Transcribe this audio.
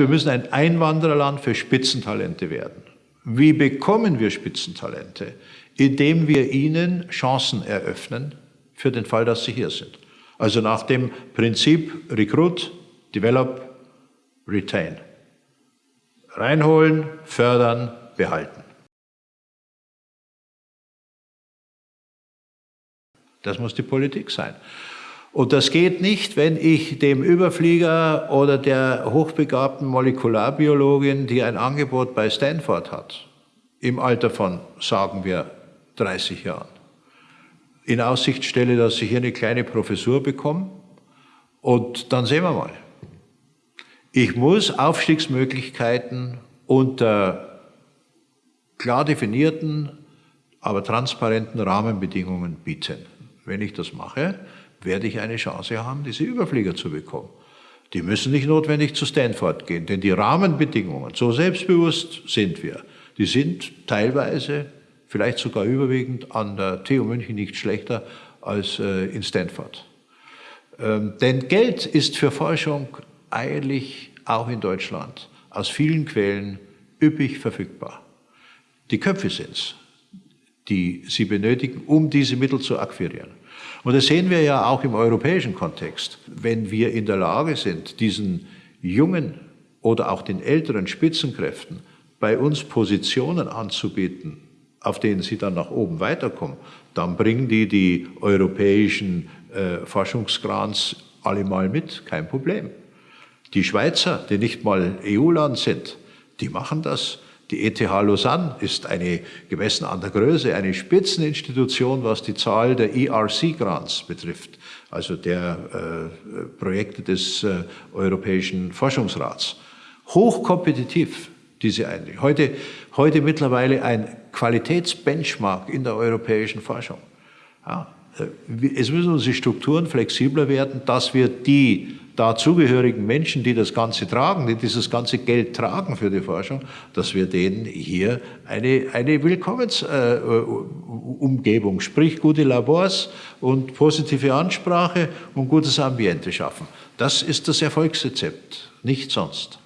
Wir müssen ein Einwandererland für Spitzentalente werden. Wie bekommen wir Spitzentalente? Indem wir ihnen Chancen eröffnen für den Fall, dass sie hier sind. Also nach dem Prinzip Recruit, Develop, Retain. Reinholen, fördern, behalten. Das muss die Politik sein. Und das geht nicht, wenn ich dem Überflieger oder der hochbegabten Molekularbiologin, die ein Angebot bei Stanford hat, im Alter von, sagen wir, 30 Jahren, in Aussicht stelle, dass sie hier eine kleine Professur bekommen und dann sehen wir mal. Ich muss Aufstiegsmöglichkeiten unter klar definierten, aber transparenten Rahmenbedingungen bieten. Wenn ich das mache, werde ich eine Chance haben, diese Überflieger zu bekommen. Die müssen nicht notwendig zu Stanford gehen, denn die Rahmenbedingungen, so selbstbewusst sind wir, die sind teilweise, vielleicht sogar überwiegend an der TU München nicht schlechter als äh, in Stanford. Ähm, denn Geld ist für Forschung eigentlich auch in Deutschland aus vielen Quellen üppig verfügbar. Die Köpfe sind es, die sie benötigen, um diese Mittel zu akquirieren. Und das sehen wir ja auch im europäischen Kontext. Wenn wir in der Lage sind, diesen jungen oder auch den älteren Spitzenkräften bei uns Positionen anzubieten, auf denen sie dann nach oben weiterkommen, dann bringen die die europäischen äh, Forschungsgrants alle mal mit, kein Problem. Die Schweizer, die nicht mal EU-Land sind, die machen das die ETH Lausanne ist eine, gemessen an der Größe, eine Spitzeninstitution, was die Zahl der ERC-Grants betrifft, also der äh, Projekte des äh, Europäischen Forschungsrats. Hochkompetitiv, diese Einrichtung. Heute, heute mittlerweile ein Qualitätsbenchmark in der europäischen Forschung. Ja, äh, es müssen unsere Strukturen flexibler werden, dass wir die dazugehörigen Menschen, die das Ganze tragen, die dieses ganze Geld tragen für die Forschung, dass wir denen hier eine, eine Willkommensumgebung, äh, sprich gute Labors und positive Ansprache und gutes Ambiente schaffen. Das ist das Erfolgsrezept, nicht sonst.